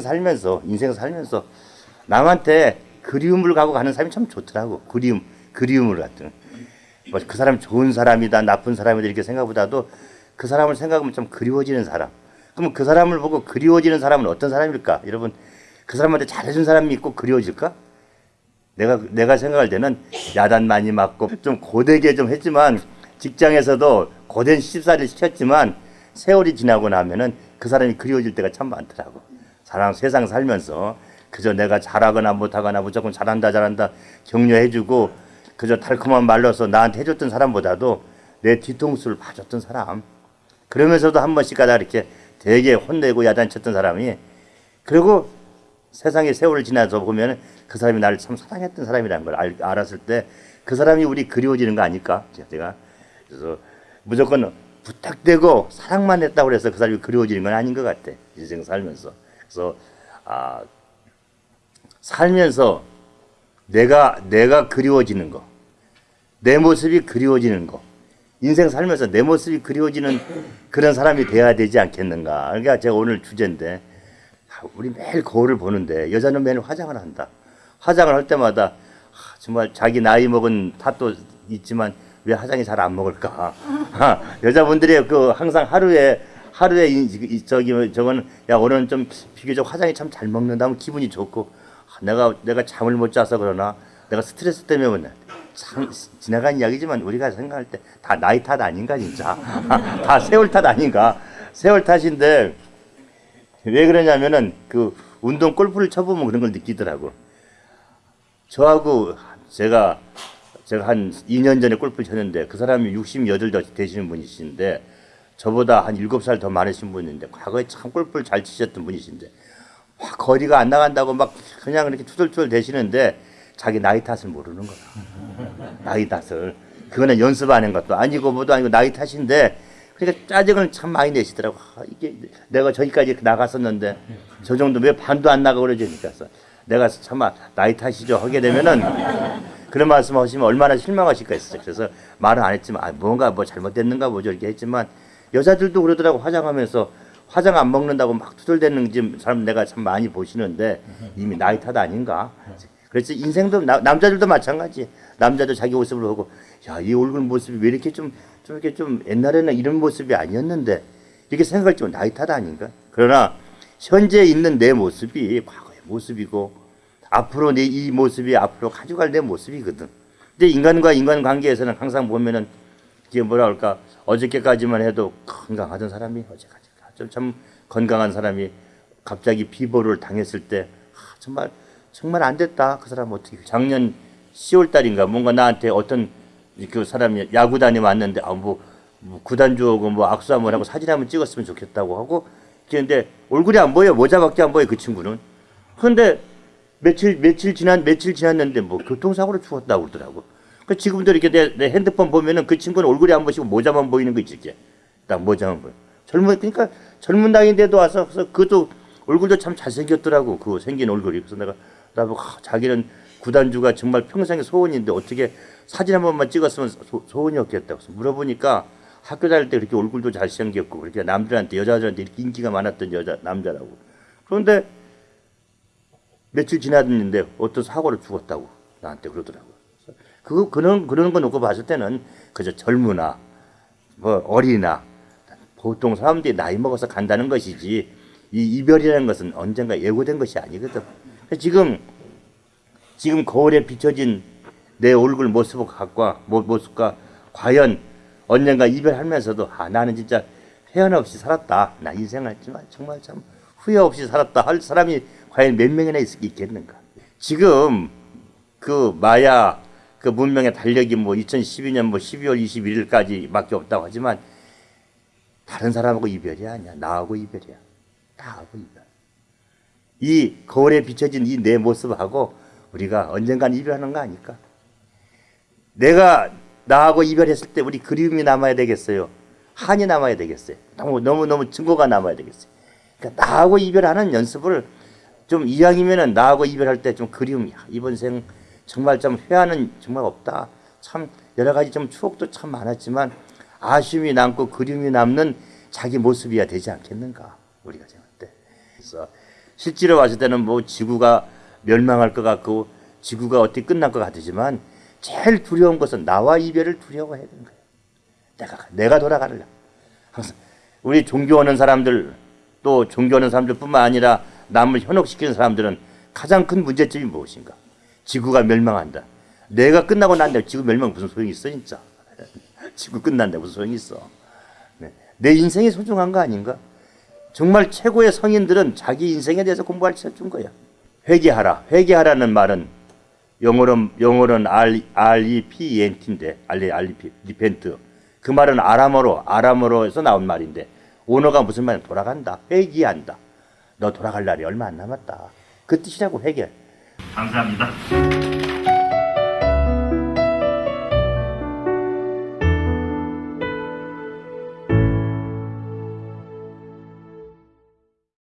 살면서 인생 살면서 남한테 그리움을 가고 가는 사람이 참 좋더라고. 그리움, 그리움을 같은. 뭐그 사람 좋은 사람이다, 나쁜 사람이다 이렇게 생각보다도 그 사람을 생각하면 좀 그리워지는 사람. 그러면 그 사람을 보고 그리워지는 사람은 어떤 사람일까? 여러분, 그 사람한테 잘해준 사람이 있고 그리워질까? 내가 내가 생각할 때는 야단 많이 맞고 좀 고되게 좀 했지만 직장에서도 고된 시집살이를 시켰지만 세월이 지나고 나면은 그 사람이 그리워질 때가 참 많더라고. 사람 세상 살면서 그저 내가 잘하거나 못하거나 무조건 잘한다 잘한다 격려해주고 그저 달콤한 말로서 나한테 해줬던 사람보다도 내 뒤통수를 봐줬던 사람. 그러면서도 한 번씩 가다 이렇게 되게 혼내고 야단쳤던 사람이 그리고 세상의 세월을 지나서 보면 그 사람이 나를 참 사랑했던 사람이라는 걸 알, 알았을 때 그 사람이 우리 그리워지는 거 아닐까? 제가 그래서 무조건 부탁되고 사랑만 했다고 해서 그 사람이 그리워지는 건 아닌 것 같아. 인생 살면서 그래서 아 살면서 내가 내가 그리워지는 거, 내 모습이 그리워지는 거, 인생 살면서 내 모습이 그리워지는 그런 사람이 돼야 되지 않겠는가. 그러니까 제가 오늘 주제인데 우리 매일 거울을 보는데 여자는 매일 화장을 한다. 화장을 할 때마다 정말 자기 나이 먹은 탓도 있지만 왜 화장이 잘 안 먹을까? 여자분들이 그 항상 하루에 하루에 이, 저기 저거는 야 오늘은 좀 비교적 화장이 참 잘 먹는다면 기분이 좋고 내가 내가 잠을 못 자서 그러나 내가 스트레스 때문에 참 지나간 이야기지만 우리가 생각할 때 다 나이 탓 아닌가 진짜? 다 세월 탓 아닌가? 세월 탓인데 왜 그러냐면은 그 운동 골프를 쳐보면 그런 걸 느끼더라고. 저하고 제가 제가 한 2년 전에 골프를 쳤는데 그 사람이 68 되시는 분이신데 저보다 한 7살 더 많으신 분인데 과거에 참 골프를 잘 치셨던 분이신데 막 거리가 안 나간다고 막 그냥 이렇게 투덜투덜 대시는데 자기 나이 탓을 모르는 거야. 나이 탓을. 그거는 연습하는 것도 아니고 뭐도 아니고 나이 탓인데 그러니까 짜증을 참 많이 내시더라고. 아, 이게 내가 저기까지 나갔었는데 저 정도 왜 반도 안 나가고 그러니까 내가 참 나이 탓이죠 하게 되면은 그런 말씀 하시면 얼마나 실망하실까 했어요. 그래서 말은 안 했지만 아, 뭔가 뭐 잘못됐는가 뭐죠 이렇게 했지만 여자들도 그러더라고 화장하면서 화장 안 먹는다고 막 투덜대는 지금 사람 내가 참 많이 보시는데 이미 나이 탓 아닌가. 그래서 인생도 나, 남자들도 마찬가지. 남자도 자기 모습을 보고 야 이 얼굴 모습이 왜 이렇게 좀, 좀 이렇게 좀 옛날에는 이런 모습이 아니었는데 이렇게 생각할 때 나이 탓 아닌가. 그러나 현재 있는 내 모습이 과거의 모습이고 앞으로 내 이 모습이 앞으로 가져갈 내 모습이거든. 근데 인간과 인간 관계에서는 항상 보면은 이게 뭐라 할까 어저께까지만 해도 건강하던 사람이 어제까지 참 건강한 사람이 갑자기 비보를 당했을 때 아, 정말 정말 안 됐다. 그 사람 어떻게 작년 10월 달인가 뭔가 나한테 어떤 그 사람이 야구단에 왔는데 아뭐 뭐 구단주하고 뭐 악수 한번 하고 사진 한번 찍었으면 좋겠다고 하고 그런데 얼굴이 안 보여 모자밖에 안 보여 그 친구는 그런데 며칠 며칠 지난 며칠 지났는데 뭐 교통사고로 죽었다고 그러더라고. 그 지금도 이렇게 내, 내 핸드폰 보면은 그 친구는 얼굴이 안 보이고 모자만 보이는 거 있지 딱 모자만 보여. 젊은 그러니까 젊은 나이인데도 와서 그것도 얼굴도 참 잘생겼더라고 그 생긴 얼굴이. 그래서 내가 나보고 아, 자기는 구단주가 정말 평생의 소원인데 어떻게 사진 한 번만 찍었으면 소, 소원이 없겠다고 그래서 물어보니까 학교 다닐 때 그렇게 얼굴도 잘생겼고 그렇게 남들한테 여자들한테 이렇게 인기가 많았던 여자 남자라고. 그런데 며칠 지났는데 어떤 사고로 죽었다고 나한테 그러더라고 그 그런 그런 거 놓고 봤을 때는 그저 젊으나 뭐 어리나 보통 사람들이 나이 먹어서 간다는 것이지 이 이별이라는 것은 언젠가 예고된 것이 아니거든. 지금 지금 거울에 비춰진 내 얼굴 모습과 모습과 과연 언젠가 이별하면서도 아 나는 진짜 회한 없이 살았다. 나 인생을 정말 정말 참 후회 없이 살았다 할 사람이 과연 몇 명이나 있, 겠는가 지금 그 마야 그 문명의 달력이 뭐 2012년 뭐 12월 21일까지밖에 없다고 하지만 다른 사람하고 이별이 아니야. 나하고 이별이야. 나하고 이별. 이 거울에 비춰진 이 내 모습하고 우리가 언젠간 이별하는 거 아닐까? 내가 나하고 이별했을 때 우리 그리움이 남아야 되겠어요. 한이 남아야 되겠어요. 너무 너무 너무 증거가 남아야 되겠어요. 그러니까 나하고 이별하는 연습을 좀 이왕이면은 나하고 이별할 때 좀 그리움이야. 이번 생 정말 좀 회하는 정말 없다. 참 여러 가지 좀 추억도 참 많았지만 아쉬움이 남고 그림이 남는 자기 모습이야 되지 않겠는가 우리가 생각할 때. 그래서 실제로 봤을 때는 뭐 지구가 멸망할 것 같고 지구가 어떻게 끝날 것 같으지만 제일 두려운 것은 나와 이별을 두려워해야 되는 거예요. 내가 내가 돌아가려. 항상 우리 종교하는 사람들 또 종교하는 사람들뿐만 아니라 남을 현혹시키는 사람들은 가장 큰 문제점이 무엇인가? 지구가 멸망한다. 내가 끝나고 난데 지구 멸망 무슨 소용이 있어 진짜? 지구 끝난다 무슨 소용이 있어? 네. 내 인생이 소중한 거 아닌가? 정말 최고의 성인들은 자기 인생에 대해서 공부할 준 거야. 회개하라. 회개하라는 말은 영어로 영어로는 R R E P E N T인데 E R E P repent. 그 말은 아람어로 아람어로에서 나온 말인데 원어가 무슨 말이야? 돌아간다. 회개한다. 너 돌아갈 날이 얼마 안 남았다. 그 뜻이라고 회개. 감사합니다.